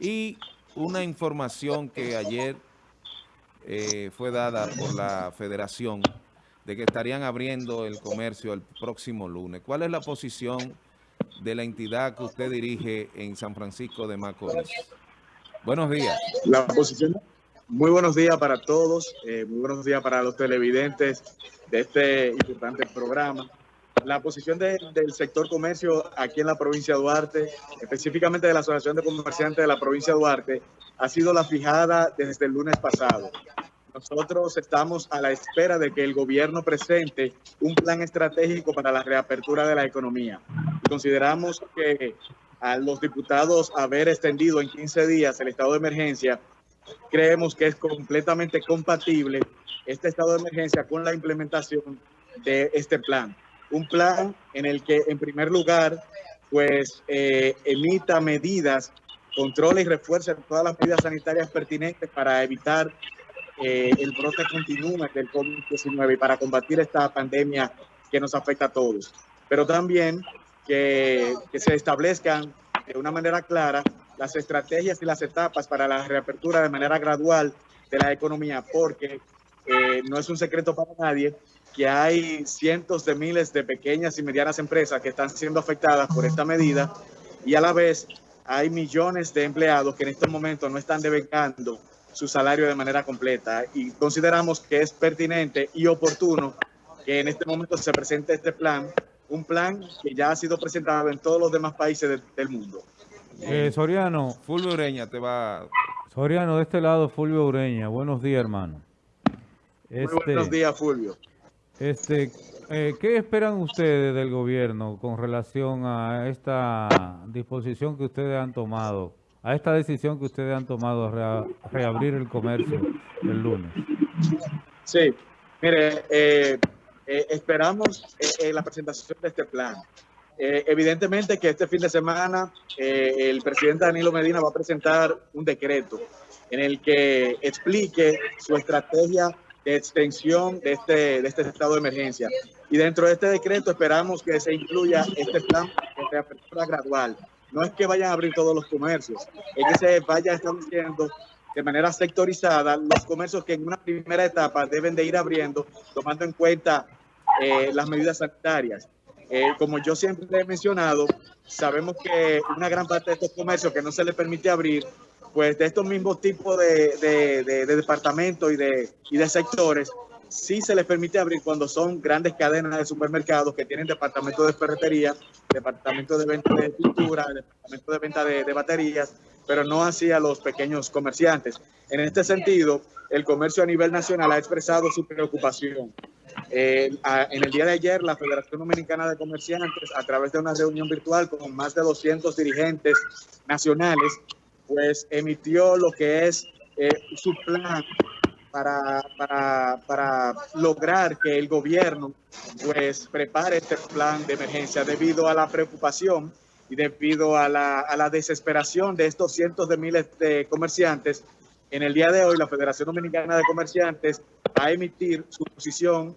Y una información que ayer eh, fue dada por la federación de que estarían abriendo el comercio el próximo lunes. ¿Cuál es la posición de la entidad que usted dirige en San Francisco de Macorís? Buenos días. La posición, muy buenos días para todos, eh, muy buenos días para los televidentes de este importante programa la posición del sector comercio aquí en la provincia de Duarte, específicamente de la Asociación de Comerciantes de la provincia de Duarte, ha sido la fijada desde el lunes pasado. Nosotros estamos a la espera de que el gobierno presente un plan estratégico para la reapertura de la economía. consideramos que a los diputados haber extendido en 15 días el estado de emergencia, creemos que es completamente compatible este estado de emergencia con la implementación de este plan un plan en el que, en primer lugar, pues eh, emita medidas, controle y refuerce todas las medidas sanitarias pertinentes para evitar eh, el brote continuo del COVID-19 y para combatir esta pandemia que nos afecta a todos. Pero también que, se establezcan de una manera clara las estrategias y las etapas para la reapertura de manera gradual de la economía, porque eh, no es un secreto para nadie que hay cientos de miles de pequeñas y medianas empresas que están siendo afectadas por esta medida y a la vez hay millones de empleados que en estos momentos no están devengando su salario de manera completa y consideramos que es pertinente y oportuno que en este momento se presente este plan, un plan que ya ha sido presentado en todos los demás países del mundo. Eh, Soriano. Fulvio Ureña te va... Soriano, de este lado Fulvio Ureña. Buenos días, hermano. Muy buenos este, días, Fulvio. Este, eh, ¿Qué esperan ustedes del gobierno con relación a esta disposición que ustedes han tomado, a esta decisión que ustedes han tomado de reabrir el comercio el lunes? Sí, mire, eh, eh, esperamos la presentación de este plan. evidentemente que este fin de semana el presidente Danilo Medina va a presentar un decreto en el que explique su estrategia extensión de este, de este estado de emergencia. Y dentro de este decreto esperamos que se incluya este plan de apertura gradual. No es que vayan a abrir todos los comercios, es que se vaya estableciendo de manera sectorizada los comercios que en una primera etapa deben de ir abriendo, tomando en cuenta eh, las medidas sanitarias. Eh, como yo siempre he mencionado, sabemos que una gran parte de estos comercios que no se les permite abrir pues de estos mismos tipos de, de, departamentos y de, y de sectores, sí se les permite abrir cuando son grandes cadenas de supermercados que tienen departamentos de ferretería, departamentos de venta de pintura, departamentos de venta de, baterías, pero no así a los pequeños comerciantes. En este sentido, el comercio a nivel nacional ha expresado su preocupación. Eh, en el día de ayer, la Federación Dominicana de Comerciantes, a través de una reunión virtual con más de 200 dirigentes nacionales, pues emitió lo que es eh, su plan para, para, para, lograr que el gobierno pues prepare este plan de emergencia debido a la preocupación y debido a la, a la desesperación de estos cientos de miles de comerciantes. En el día de hoy, la Federación Dominicana de Comerciantes va a emitir su posición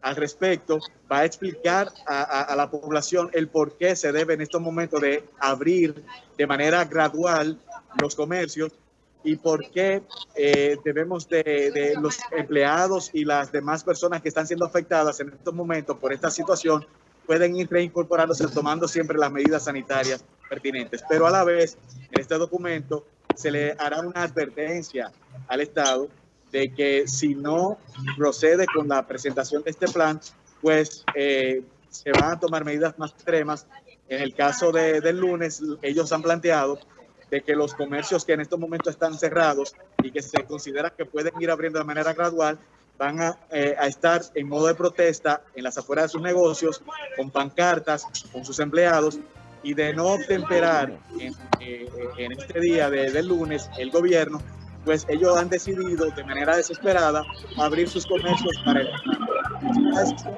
al respecto, va a explicar a, a, la población el por qué se debe en estos momentos de abrir de manera gradual los comercios y por qué eh, debemos de, los empleados y las demás personas que están siendo afectadas en estos momentos por esta situación pueden ir reincorporándose tomando siempre las medidas sanitarias pertinentes. Pero a la vez, en este documento se le hará una advertencia al Estado de que si no procede con la presentación de este plan, pues eh, se van a tomar medidas más extremas. En el caso de, del lunes, ellos han planteado de que los comercios que en estos momentos están cerrados y que se considera que pueden ir abriendo de manera gradual, van eh, a, estar en modo de protesta en las afueras de sus negocios, con pancartas, con sus empleados, y de no temperar en, eh, este día de, del lunes el gobierno, pues ellos han decidido de manera desesperada abrir sus comercios para el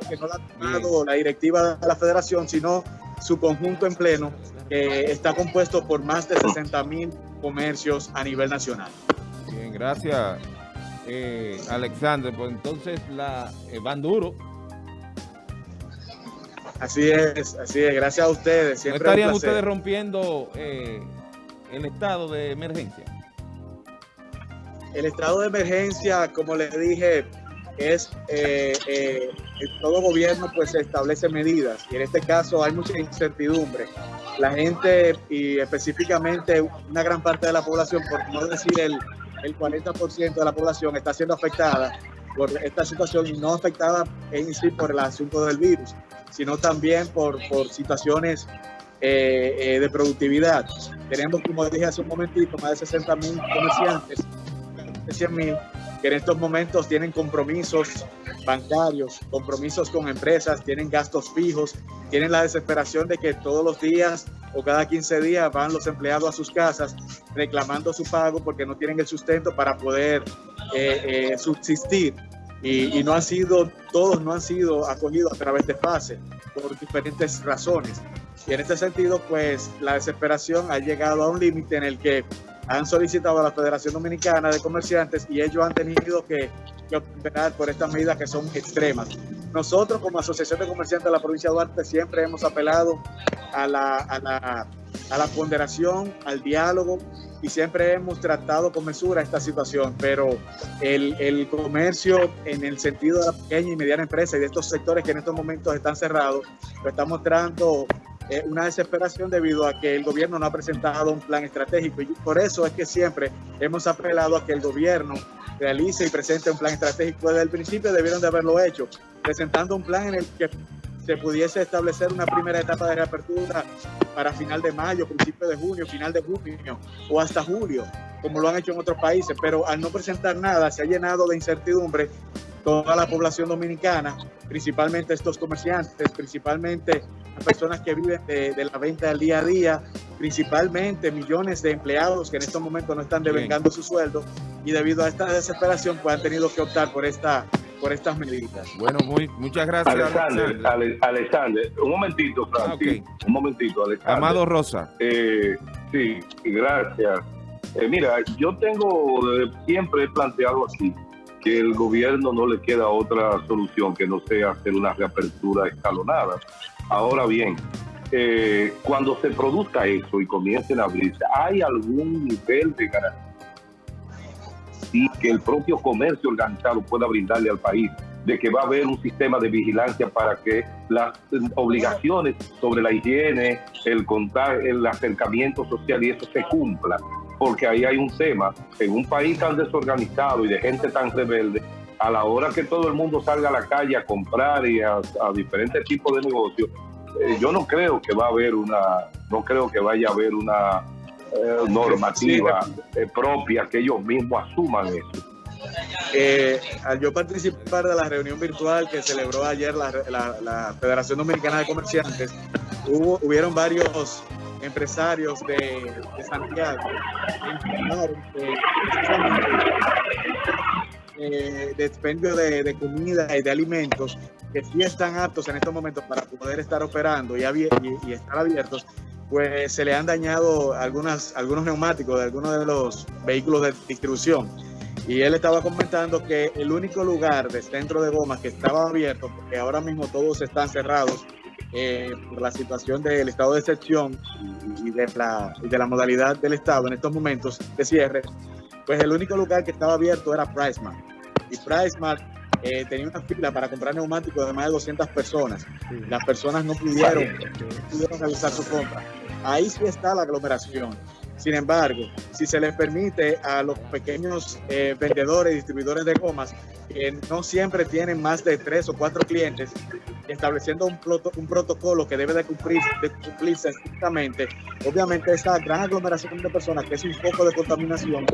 que no la ha tomado la directiva de la federación, sino su conjunto en pleno, que está compuesto por más de 60 mil comercios a nivel nacional. Bien, gracias, eh, Alexander. Pues entonces la eh, van duro. Así es, así es. Gracias a ustedes. Siempre ¿No estarían ustedes rompiendo eh, el estado de emergencia? El estado de emergencia, como les dije, es eh, eh, todo gobierno pues establece medidas y en este caso hay mucha incertidumbre. La gente y específicamente una gran parte de la población, por no decir el, el 40% de la población está siendo afectada por esta situación y no afectada en sí por el asunto del virus, sino también por, por situaciones eh, de productividad. Tenemos, como dije hace un momentito, más de 60 mil comerciantes, 100 mil que en estos momentos tienen compromisos bancarios, compromisos con empresas, tienen gastos fijos, tienen la desesperación de que todos los días o cada 15 días van los empleados a sus casas reclamando su pago porque no tienen el sustento para poder eh, eh, subsistir. Y, y, no han sido, todos no han sido acogidos a través de fase por diferentes razones. Y en este sentido, pues la desesperación ha llegado a un límite en el que han solicitado a la Federación Dominicana de Comerciantes y ellos han tenido que, que operar por estas medidas que son extremas. Nosotros como Asociación de Comerciantes de la provincia de Duarte siempre hemos apelado a la, a la, a la ponderación, al diálogo y siempre hemos tratado con mesura esta situación, pero el, el, comercio en el sentido de la pequeña y mediana empresa y de estos sectores que en estos momentos están cerrados, lo está mostrando eh, una desesperación debido a que el gobierno no ha presentado un plan estratégico y por eso es que siempre hemos apelado a que el gobierno realice y presente un plan estratégico. Desde el principio debieron de haberlo hecho, presentando un plan en el que se pudiese establecer una primera etapa de reapertura para final de mayo, principio de junio, final de junio o hasta julio, como lo han hecho en otros países, pero al no presentar nada se ha llenado de incertidumbre toda la población dominicana, principalmente estos comerciantes, principalmente las personas que viven de, de, la venta del día a día, principalmente millones de empleados que en estos momentos no están devengando su sueldo y debido a esta desesperación pues han tenido que optar por esta por estas medidas. Bueno, muy, muchas gracias. Alexander, Ale, Alexander, un momentito, Francis, ah, okay. un momentito, Alexander. Amado Rosa. Eh, sí, gracias. Eh, mira, yo tengo, siempre he planteado así, que el gobierno no le queda otra solución que no sea hacer una reapertura escalonada. Ahora bien, eh, cuando se produzca eso y comiencen a abrirse, ¿hay algún nivel de garantía y que el propio comercio organizado pueda brindarle al país? de que va a haber un sistema de vigilancia para que las obligaciones sobre la higiene, el contagio, el acercamiento social y eso se cumpla porque ahí hay un tema. En un país tan desorganizado y de gente tan rebelde, a la hora que todo el mundo salga a la calle a comprar y a, a diferentes tipos de negocios, eh, yo no creo que va a haber una, no creo que vaya a haber una eh, normativa eh, propia que ellos mismos asuman eso. Eh, al yo participar de la reunión virtual que celebró ayer la, la, la Federación Dominicana de Comerciantes, hubo, hubieron varios empresarios de, de Santiago eh, de expendio de, de, comida y de alimentos que sí están aptos en estos momentos para poder estar operando y, y, y estar abiertos, pues se le han dañado algunas, algunos neumáticos de algunos de los vehículos de distribución. Y él estaba comentando que el único lugar de centro de gomas que estaba abierto, porque ahora mismo todos están cerrados, eh, por la situación del estado de excepción y de, la, y de la modalidad del estado en estos momentos de cierre, pues el único lugar que estaba abierto era PriceMart. Y PriceMart eh, tenía una fila para comprar neumáticos de más de 200 personas. Las personas no pudieron, no pudieron realizar su compra. Ahí sí está la aglomeración. Sin embargo, si se les permite a los pequeños eh, vendedores y distribuidores de gomas, que no siempre tienen más de tres o cuatro clientes, estableciendo un, un protocolo que debe de, cumplir, de cumplirse estrictamente, obviamente esa gran aglomeración de personas, que es un poco de contaminación,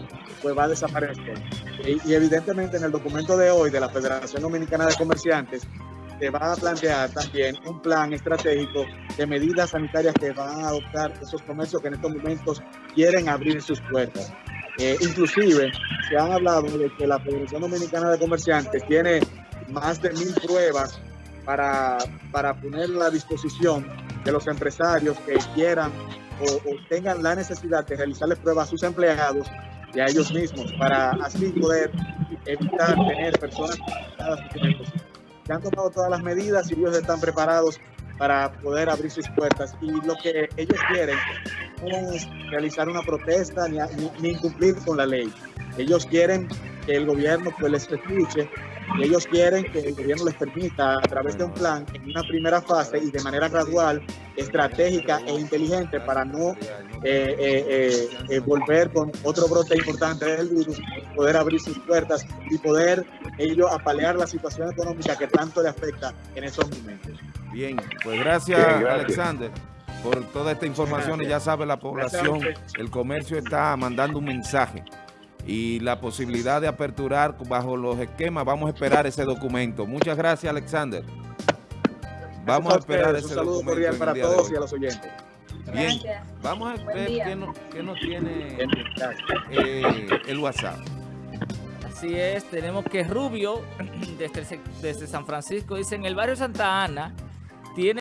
pues va a desaparecer. Y, y evidentemente en el documento de hoy de la Federación Dominicana de Comerciantes, se va a plantear también un plan estratégico de medidas sanitarias que van a adoptar esos comercios que en estos momentos quieren abrir sus puertas. Eh, inclusive se han hablado de que la Federación Dominicana de Comerciantes tiene más de mil pruebas para, para poner a disposición de los empresarios que quieran o, o tengan la necesidad de realizarles pruebas a sus empleados y a ellos mismos para así poder evitar tener personas se han tomado todas las medidas y ellos están preparados para poder abrir sus puertas. Y lo que ellos quieren es realizar una protesta ni, ni, ni incumplir con la ley. Ellos quieren que el gobierno pues les escuche y ellos quieren que el gobierno les permita a través de un plan en una primera fase y de manera gradual, estratégica e inteligente para no eh, eh, eh, eh, volver con otro brote importante del virus, poder abrir sus puertas y poder ellos apalear la situación económica que tanto le afecta en esos momentos. Bien, pues gracias, Bien, gracias. Alexander por toda esta información y ya sabe la población, el comercio está mandando un mensaje y la posibilidad de aperturar bajo los esquemas, vamos a esperar ese documento. Muchas gracias, Alexander. Vamos a esperar ese Un saludo documento cordial para todos y a los oyentes. Bien, Gracias. vamos a ver qué nos, qué nos tiene eh, el WhatsApp. Así es, tenemos que Rubio, desde, desde San Francisco, dice, en el barrio Santa Ana